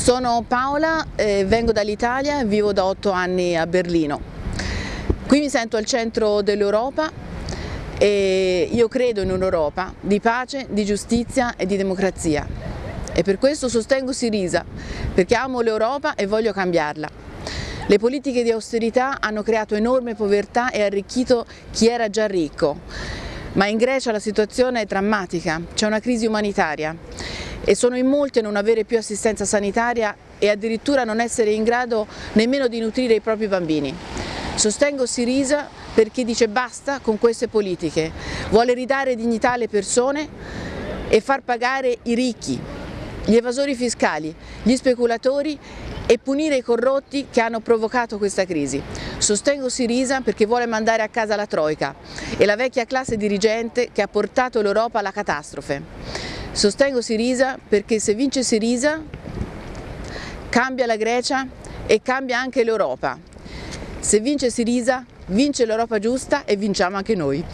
Sono Paola, eh, vengo dall'Italia e vivo da otto anni a Berlino. Qui mi sento al centro dell'Europa e io credo in un'Europa di pace, di giustizia e di democrazia. E per questo sostengo Sirisa, perché amo l'Europa e voglio cambiarla. Le politiche di austerità hanno creato enorme povertà e arricchito chi era già ricco. Ma in Grecia la situazione è drammatica, c'è una crisi umanitaria e sono in molti a non avere più assistenza sanitaria e addirittura non essere in grado nemmeno di nutrire i propri bambini. Sostengo Sirisa perché dice basta con queste politiche, vuole ridare dignità alle persone e far pagare i ricchi, gli evasori fiscali, gli speculatori e punire i corrotti che hanno provocato questa crisi. Sostengo Sirisa perché vuole mandare a casa la Troica e la vecchia classe dirigente che ha portato l'Europa alla catastrofe. Sostengo Sirisa perché se vince Sirisa cambia la Grecia e cambia anche l'Europa. Se vince Sirisa vince l'Europa giusta e vinciamo anche noi.